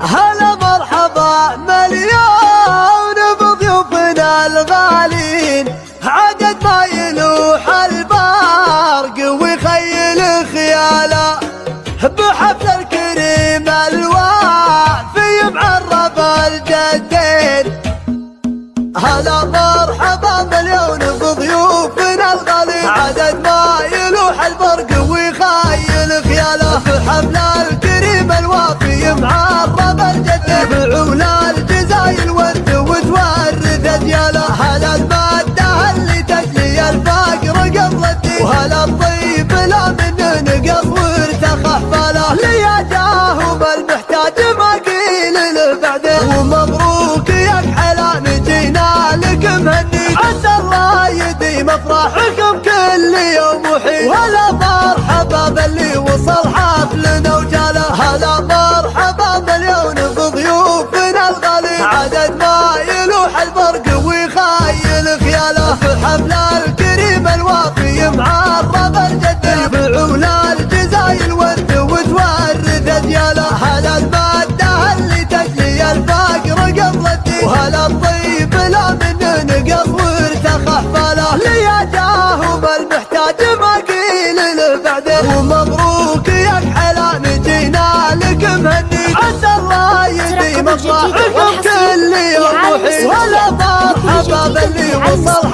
هلا مرحبا مليون بضيوفنا الغالين عدد ما يلوح البرق ويخيل خياله. بحفل الكريم الوافي معرف الجدين. هلا مرحبا. افراحكم كل يوم وحين. وهلا مرحبا باللي وصل حفلنا وجاله. هلا مرحبا مليون بضيوفنا الغالي. عدد ما يلوح البرق ويخيل خياله. في حفل ما قيل له بعدين. ومبروك يا كحلان جينا لك مهني عسى الله يديم افراحكم كل يوم ولا مرحبا باللي وصل